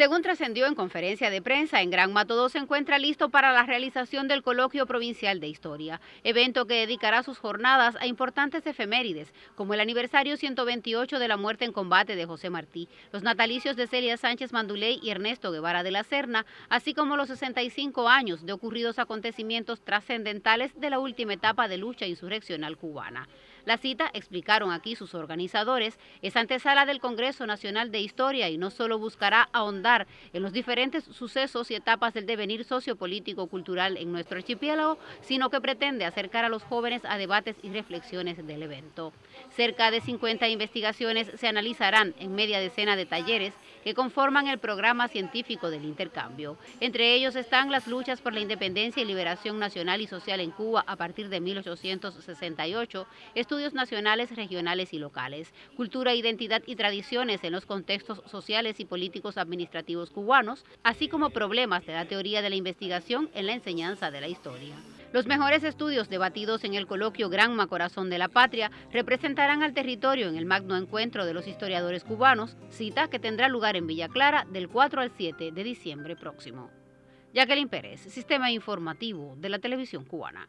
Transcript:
Según trascendió en conferencia de prensa, en Gran Mato se encuentra listo para la realización del Coloquio Provincial de Historia, evento que dedicará sus jornadas a importantes efemérides, como el aniversario 128 de la muerte en combate de José Martí, los natalicios de Celia Sánchez Manduley y Ernesto Guevara de la Serna, así como los 65 años de ocurridos acontecimientos trascendentales de la última etapa de lucha insurreccional cubana. La cita, explicaron aquí sus organizadores, es antesala del Congreso Nacional de Historia y no solo buscará ahondar en los diferentes sucesos y etapas del devenir sociopolítico cultural en nuestro archipiélago, sino que pretende acercar a los jóvenes a debates y reflexiones del evento. Cerca de 50 investigaciones se analizarán en media decena de talleres que conforman el programa científico del intercambio. Entre ellos están las luchas por la independencia y liberación nacional y social en Cuba a partir de 1868, estudios nacionales, regionales y locales, cultura, identidad y tradiciones en los contextos sociales y políticos administrativos cubanos, así como problemas de la teoría de la investigación en la enseñanza de la historia. Los mejores estudios debatidos en el coloquio Granma Corazón de la Patria representarán al territorio en el magno encuentro de los historiadores cubanos, cita que tendrá lugar en Villa Clara del 4 al 7 de diciembre próximo. Jacqueline Pérez, Sistema Informativo de la Televisión Cubana.